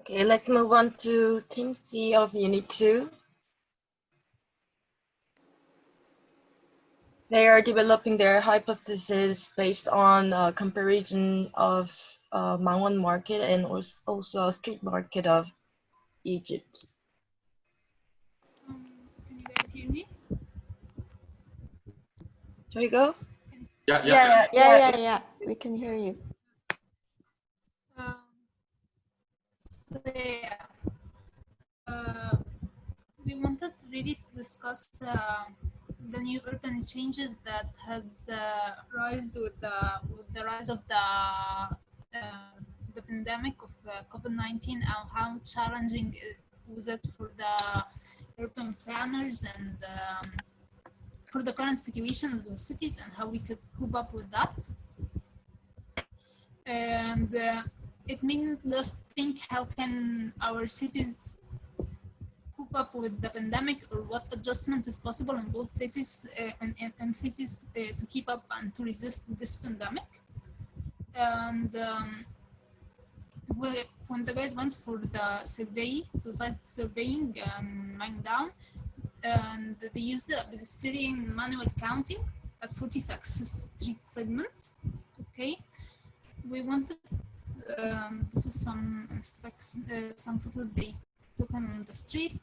Okay, let's move on to Team C of Unit 2. They are developing their hypothesis based on a comparison of uh, Mangwon market and also a street market of Egypt. Um, can you guys hear me? Shall we go? Yeah, yeah. Yeah, yeah, Yeah, yeah, yeah. We can hear you. So uh, we wanted really to discuss uh, the new urban changes that has uh, risen with the with the rise of the uh, the pandemic of uh, COVID-19 and how challenging it was it for the urban planners and um, for the current situation of the cities and how we could cope up with that. And uh, it made us think how can our cities cope up with the pandemic or what adjustment is possible in both cities uh, and, and, and cities uh, to keep up and to resist this pandemic. And um, we, when the guys went for the survey, so society surveying and lying down, and they used the pedestrian manual counting at 46 street segment. Okay, we wanted um, this is some specs, uh, some photos they took on the street.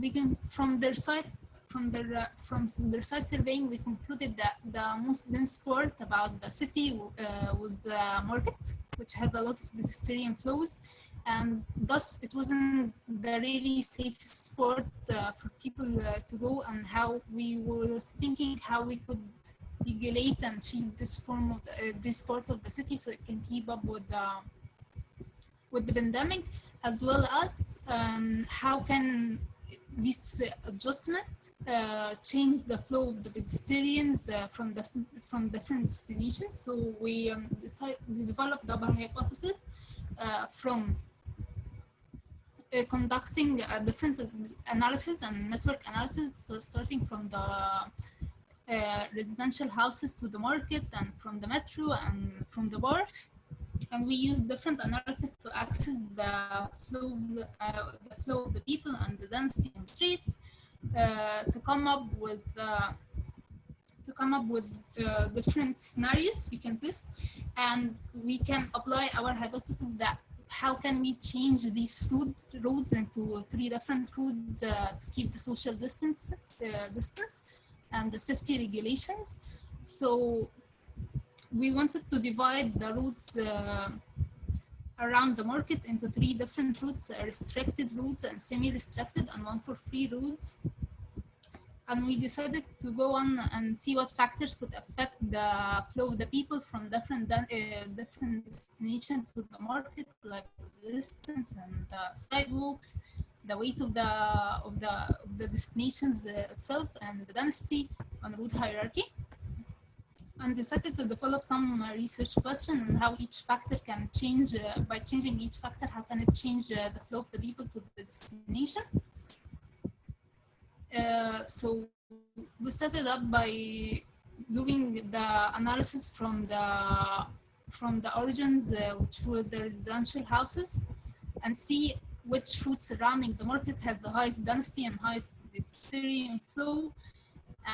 We can from their side from their uh, from their side surveying we concluded that the most dense part about the city uh, was the market, which had a lot of pedestrian flows and thus it wasn't the really safe spot uh, for people uh, to go and how we were thinking how we could regulate and change this form of the, uh, this part of the city so it can keep up with the with the pandemic as well as um, how can this adjustment uh, change the flow of the pedestrians uh, from the from different destinations. So we, um, developed the hypothesis uh, from uh, conducting a different analysis and network analysis, so starting from the uh, residential houses to the market and from the metro and from the bars. And we use different analysis to access the flow, uh, the flow of the people and the density on streets uh, to come up with uh, to come up with uh, different scenarios we can test and we can apply our hypothesis that how can we change these road, roads into three different roads uh, to keep the social distance, uh, distance and the safety regulations. So we wanted to divide the routes uh, around the market into three different routes, restricted routes and semi-restricted and one for free routes and we decided to go on and see what factors could affect the flow of the people from different uh, different destinations to the market, like distance and sidewalks, the weight of the of the of the destinations uh, itself, and the density on route hierarchy. And decided to develop some uh, research question on how each factor can change uh, by changing each factor. How can it change uh, the flow of the people to the destination? Uh, so we started up by doing the analysis from the from the origins, uh, which were the residential houses, and see which routes surrounding the market has the highest density and highest pedestrian flow,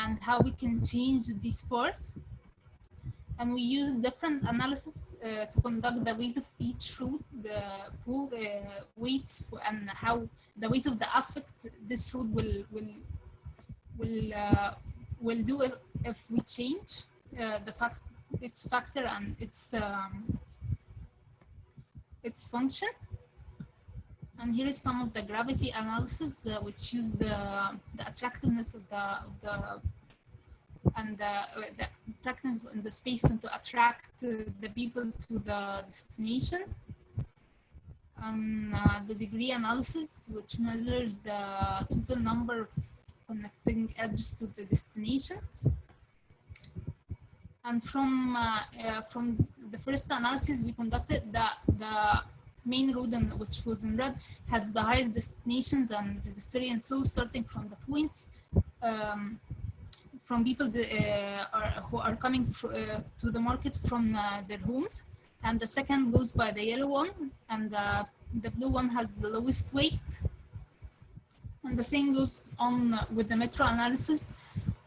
and how we can change these parts. And we use different analysis uh, to conduct the weight of each route, the pool uh, weights, for, and how the weight of the affect this route will will will uh, will do if, if we change uh, the fact its factor and its um, its function. And here is some of the gravity analysis, uh, which use the the attractiveness of the of the and the, the attractiveness in the space to attract the people to the destination and uh, the degree analysis, which measures the total number of connecting edges to the destinations. And from uh, uh, from the first analysis we conducted, the the main road, in, which was in red, has the highest destinations and pedestrian flow starting from the points um, from people uh, are, who are coming uh, to the market from uh, their homes. And the second goes by the yellow one, and the the blue one has the lowest weight. And the same goes on uh, with the metro analysis.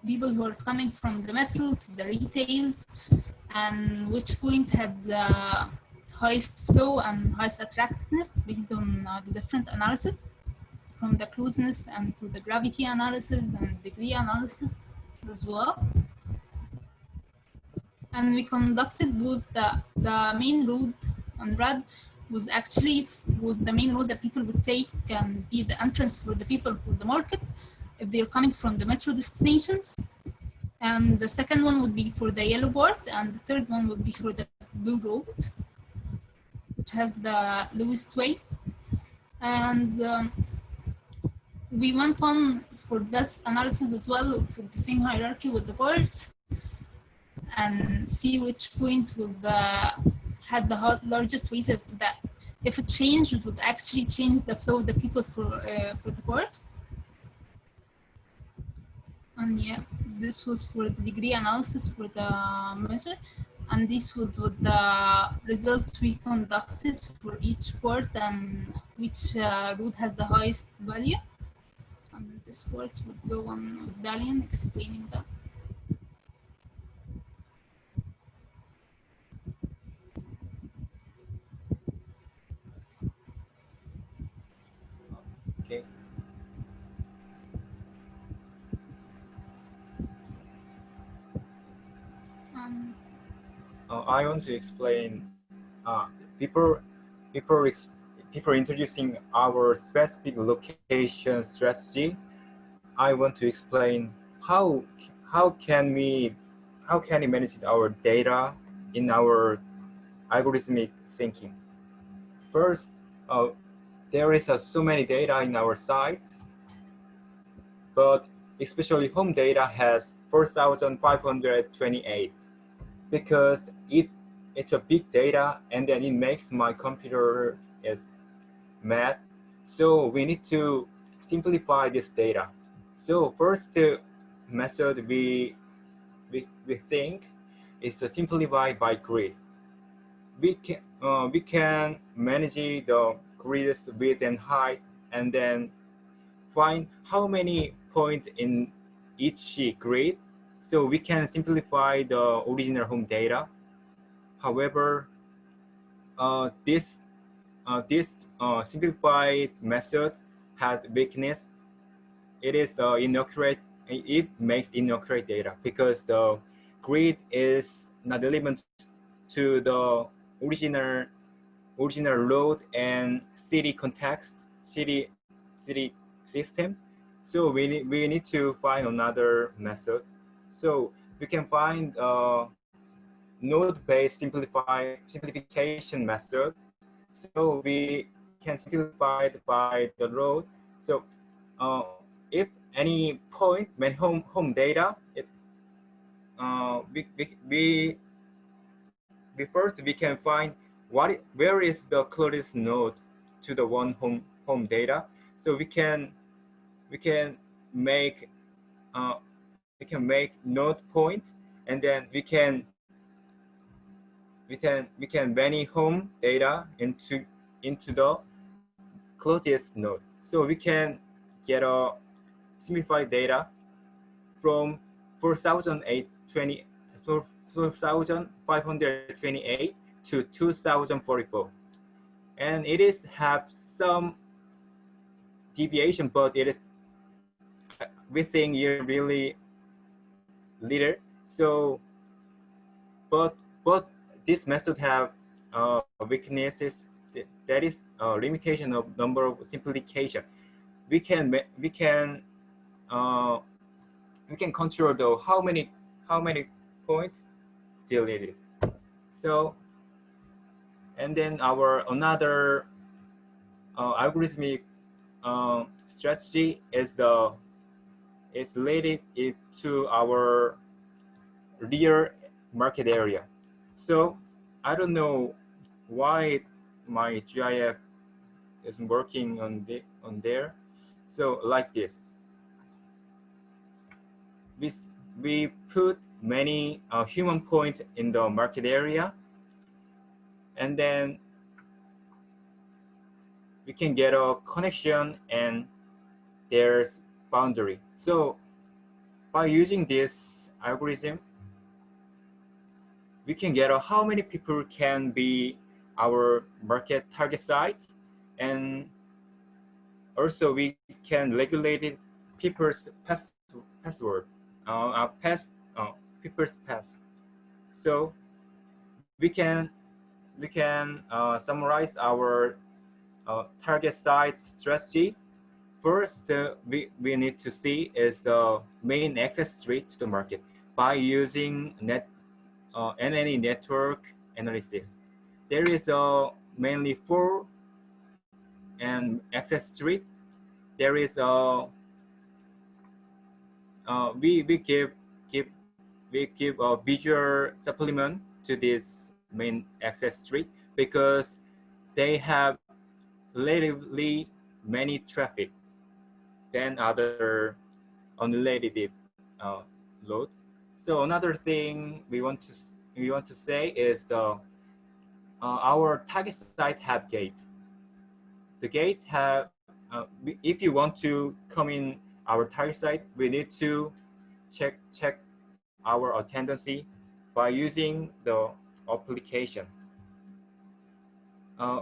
People who are coming from the metro to the retails and which point had the highest flow and highest attractiveness based on uh, the different analysis from the closeness and to the gravity analysis and degree analysis as well. And we conducted both the, the main road on red was actually was the main road that people would take and be the entrance for the people for the market if they're coming from the metro destinations. And the second one would be for the yellow board and the third one would be for the blue road, which has the lowest weight. And um, we went on for this analysis as well for the same hierarchy with the parts and see which point would the had the largest weight of that if it changed it would actually change the flow of the people for uh, for the port and yeah this was for the degree analysis for the measure and this was the result we conducted for each port and which uh, route had the highest value. And this part would go on with Dalian explaining that uh, I want to explain uh, people people people introducing our specific location strategy. I want to explain how how can we how can we manage our data in our algorithmic thinking. First, uh, there is uh, so many data in our site, but especially home data has 4,528 because it it's a big data and then it makes my computer is mad. So we need to simplify this data. So first method we we, we think is to simplify by grid. We can uh, we can manage the grid's width and height and then find how many points in each grid so we can simplify the original home data. However, uh, this uh, this uh, simplified method has weakness. It is uh, inaccurate. It makes inaccurate data because the grid is not relevant to the original original road and city context, city city system. So we we need to find another method. So we can find a node-based simplify, simplification method. So we can simplify it by the road. So uh, if any point when home home data, it, uh, we, we, we, we first we can find what where is the closest node to the one home home data. So we can we can make uh, we can make node point and then we can we can we can many home data into into the closest node. So we can get a simplified data from 4028 4528 to 2044 and it is have some deviation but it is uh, we think you really leader. So, but but this method have uh, weaknesses. That is a limitation of number of simplification. We can we can uh, we can control the how many how many points deleted. So, and then our another uh, algorithmic uh, strategy is the is related it to our real market area. So I don't know why my GIF isn't working on the on there. So like this, we we put many uh, human points in the market area, and then we can get a connection and there's boundary. So by using this algorithm, we can get how many people can be our market target site and also we can regulate people's pass, password, uh, uh, pass, uh, people's pass. So we can we can uh, summarize our uh, target site strategy. First, uh, we, we need to see is the main access street to the market by using net uh, NNE network analysis. There is uh, mainly four and access street. There is a uh, we we give give we give a visual supplement to this main access street because they have relatively many traffic than other unrelated uh, load. So another thing we want to we want to say is the uh, our target site have gate. The gate have uh, if you want to come in our target site, we need to check check our attendance by using the application. Uh,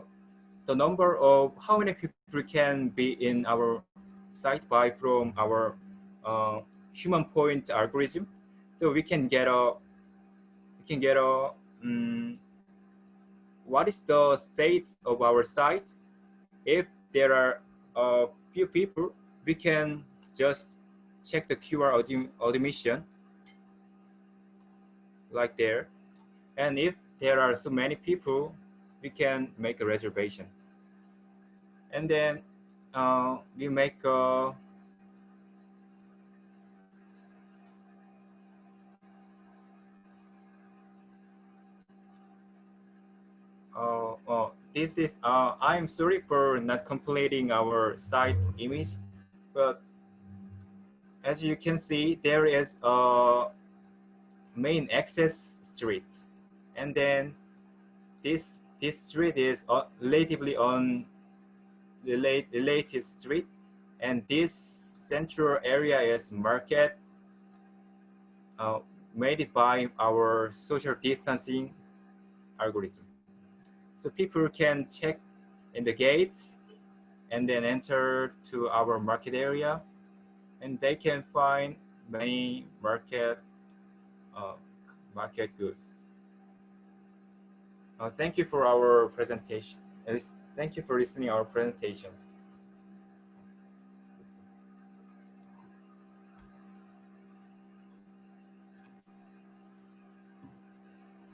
the number of how many people can be in our site by from our uh, human point algorithm. So we can get a we can get a um, what is the state of our site. If there are a few people, we can just check the QR automation like there. And if there are so many people, we can make a reservation. And then uh, we make a uh, oh, this is, uh, I'm sorry for not completing our site image, but as you can see, there is a main access street. And then this, this street is uh, relatively on latest street. And this central area is market uh, made by our social distancing algorithm. So people can check in the gate and then enter to our market area and they can find many market uh, market goods. Uh, thank you for our presentation. Thank you for listening our presentation.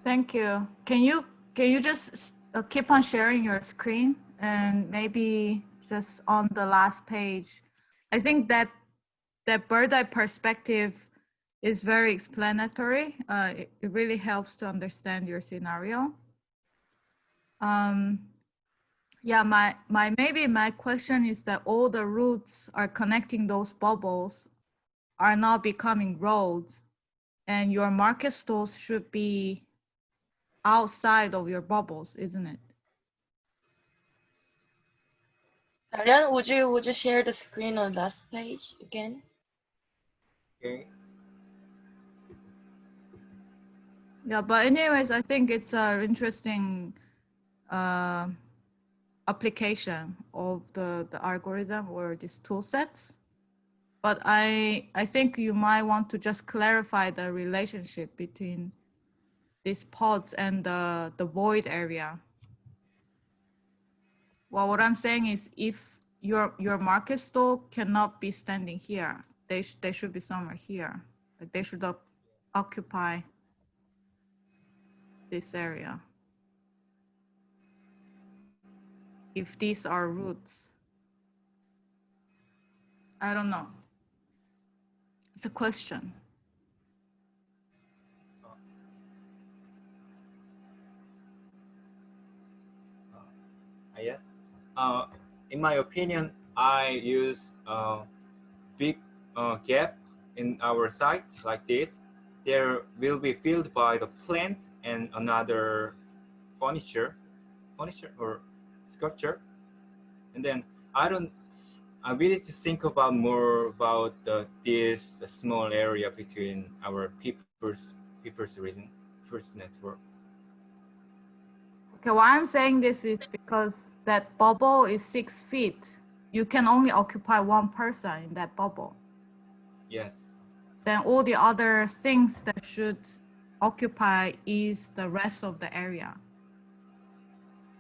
Thank you. Can you can you just uh, keep on sharing your screen and maybe just on the last page? I think that that bird eye perspective is very explanatory. Uh, it, it, really helps to understand your scenario. Um, yeah, my, my maybe my question is that all the routes are connecting those bubbles are now becoming roads and your market stalls should be outside of your bubbles, isn't it? Dalian, would you would you share the screen on last page again? Okay. Yeah, but anyways, I think it's an interesting uh, application of the, the algorithm or these tool sets. But I, I think you might want to just clarify the relationship between these pods and the, the void area. Well, what I'm saying is if your, your market stall cannot be standing here, they, sh they should be somewhere here. Like they should occupy this area. If these are roots. I don't know. It's a question. Uh, yes. Uh, in my opinion, I use a big uh, gap in our site like this, there will be filled by the plant and another furniture, furniture or And then I don't, I really to think about more about the, this small area between our people's people's reason first network. Okay, why I'm saying this is because that bubble is six feet. You can only occupy one person in that bubble. Yes. Then all the other things that should occupy is the rest of the area.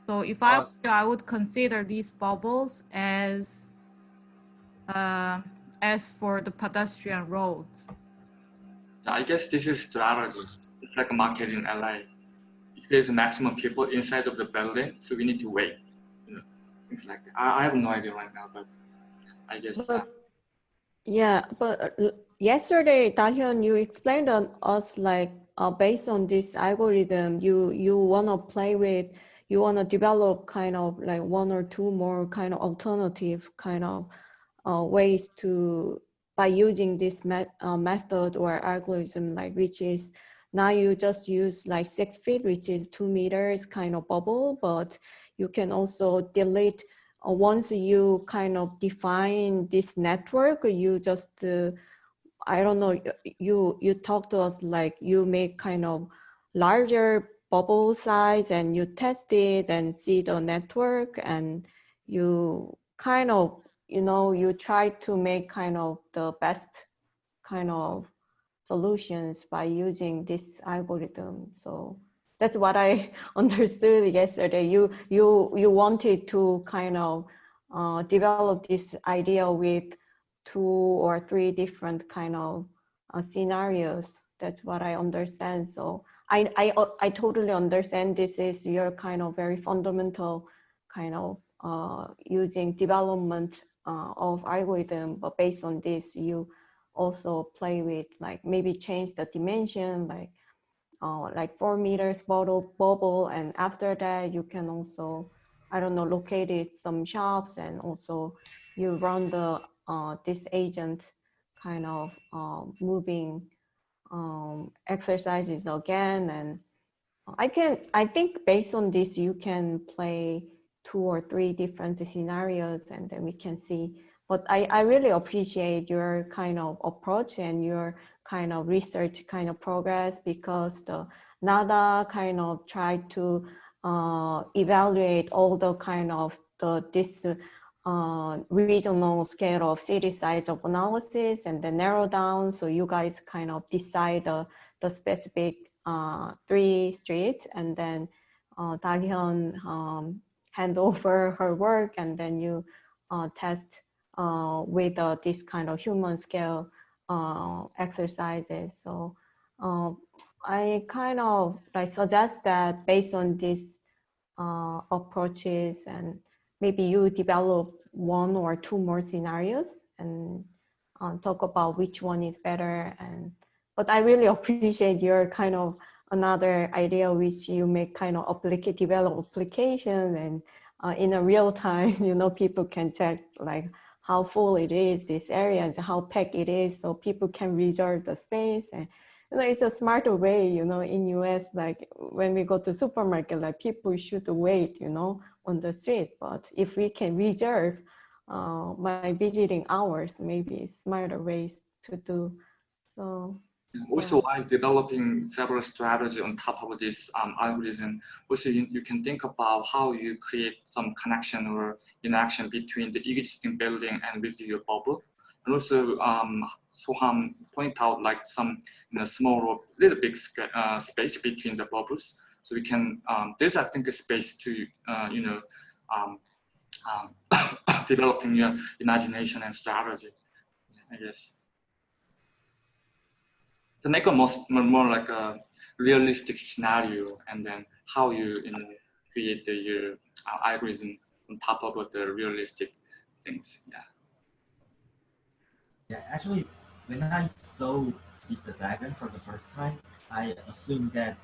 So if I, I would consider these bubbles as uh, as for the pedestrian roads. I guess this is strategy. It's like a market in LA. If there's a maximum people inside of the building, so we need to wait. You know, things like that. I, I have no idea right now, but I guess. But, yeah, but uh, yesterday, Dahyun, you explained on us like uh, based on this algorithm, you you wanna play with, you wanna develop kind of like one or two more kind of alternative kind of uh, ways to by using this uh, method or algorithm, like which is now you just use like six feet, which is two meters kind of bubble, but you can also delete uh, once you kind of define this network, you just, uh, I don't know, you, you talk to us like you make kind of larger bubble size and you test it and see the network and you kind of, you know, you try to make kind of the best kind of solutions by using this algorithm. So that's what I understood yesterday. You you you wanted to kind of uh, develop this idea with two or three different kind of uh, scenarios. That's what I understand. So I I I totally understand this is your kind of very fundamental kind of uh, using development uh, of algorithm, but based on this, you also play with like maybe change the dimension, like uh, like four meters bubble, bubble. And after that, you can also, I don't know, locate it some shops and also you run the, uh, this agent kind of uh, moving um, exercises again. And I can, I think based on this, you can play two or three different scenarios and then we can see but I, I really appreciate your kind of approach and your kind of research kind of progress because the NADA kind of tried to uh, evaluate all the kind of the this uh, regional scale of city size of analysis and then narrow down. So you guys kind of decide the, the specific uh, three streets and then uh, um, hand over her work and then you uh, test uh, with uh, this kind of human scale uh, exercises. So I kind of like suggest that based on these approaches and maybe you develop one or two more scenarios and uh, talk about which one is better. And but I really appreciate your kind of another idea which you make kind of applicate develop application and uh, in a real time, you know, people can check like how full it is, this area, and how packed it is, so people can reserve the space. And you know, it's a smarter way, you know, in US, like when we go to supermarket, like people should wait, you know, on the street. But if we can reserve uh, my visiting hours, maybe smarter ways to do. So also while developing several strategy on top of this um, algorithm, also you, you, can think about how you create some connection or interaction between the existing building and with your bubble. And also um, Soham point out like some you know, small or little big uh, space between the bubbles. So we can, um, there's I think a space to, uh, you know, um, um, developing your imagination and strategy, I guess to make a most more, like a realistic scenario and then how you, you know, create the your uh, algorithm on top of the realistic things. Yeah. Yeah, actually, when I saw this diagram for the first time, I assumed that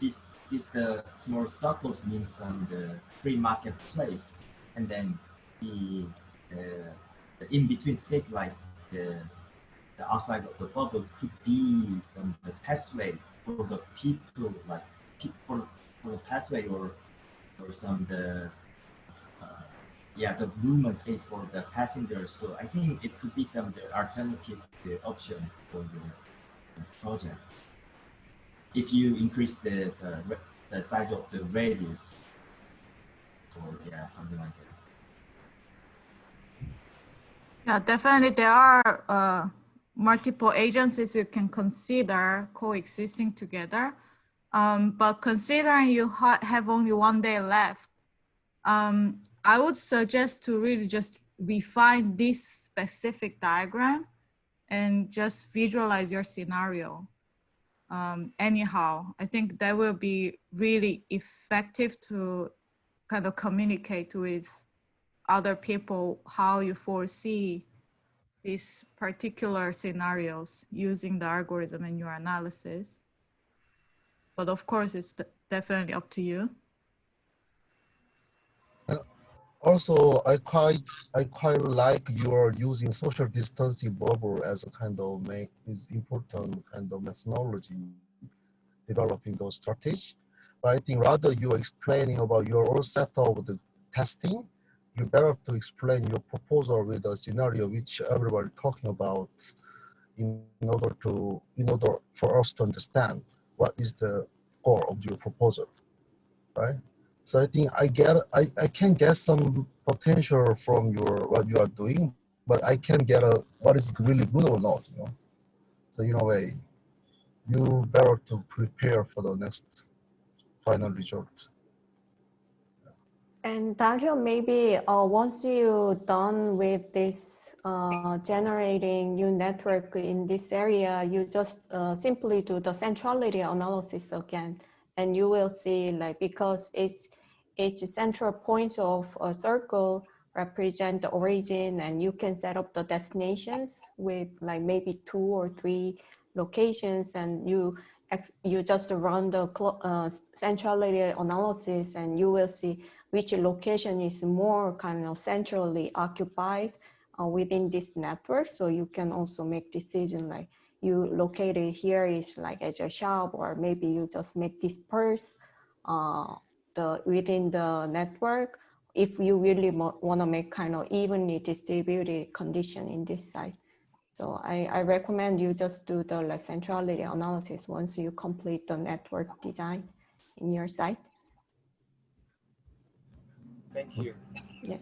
this this the small circles means um, the free marketplace, and then the, uh, the in between space like the the outside of the bubble could be some the pathway for the people, like people for the pathway or or some the uh, yeah, the movement space for the passengers. So I think it could be some the alternative the option for the project. If you increase the uh, the size of the radius, or yeah, something like that. Yeah, definitely there are uh, multiple agencies you can consider coexisting together. Um, but considering you ha have only one day left, um, I would suggest to really just refine this specific diagram and just visualize your scenario. Um, anyhow, I think that will be really effective to kind of communicate with other people how you foresee these particular scenarios using the algorithm in your analysis. But of course, it's definitely up to you. Also, I quite I quite like your using social distancing bubble as a kind of make is important kind of methodology developing those strategies. But I think rather you're explaining about your own set of the testing, you better to explain your proposal with a scenario which everybody talking about in, in order to in order for us to understand what is the core of your proposal, right? So I think I get I, I can get some potential from your what you are doing, but I can get a what is really good or not, you know. So in a way, you better to prepare for the next final result. And Dario, maybe uh, once you done with this uh, generating new network in this area, you just uh, simply do the centrality analysis again, and you will see like because it's each central point of a circle represent the origin, and you can set up the destinations with like maybe two or three locations, and you you just run the uh, centrality analysis, and you will see which location is more kind of centrally occupied uh, within this network. So you can also make decision like you locate it here is like as a shop, or maybe you just make disperse uh, the within the network if you really want to make kind of evenly distributed condition in this site. So I, I recommend you just do the like centrality analysis once you complete the network design in your site. Thank you. Yeah.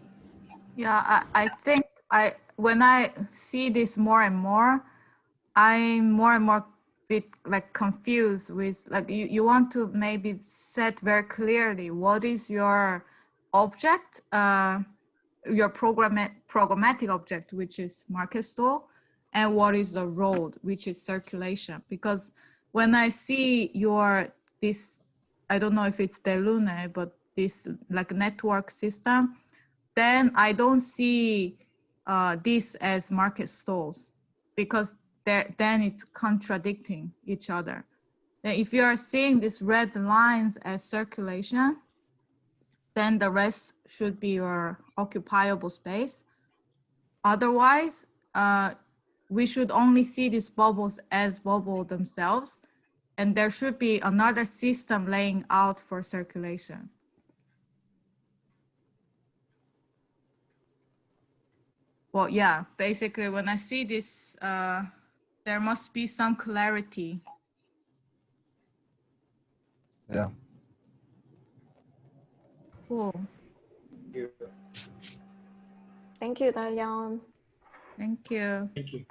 Yeah, I, I think I when I see this more and more, I'm more and more bit like confused with like you, you want to maybe set very clearly what is your object, uh, your program programmatic object, which is market store, and what is the road, which is circulation. Because when I see your this, I don't know if it's Delune, but this like network system, then I don't see uh, this as market stalls because there, then it's contradicting each other. If you are seeing these red lines as circulation, then the rest should be your occupiable space. Otherwise, uh, we should only see these bubbles as bubble themselves, and there should be another system laying out for circulation. Well, yeah, basically when I see this, uh, there must be some clarity. Yeah. Cool. Thank you. Thank Dalian. Thank you. Thank you.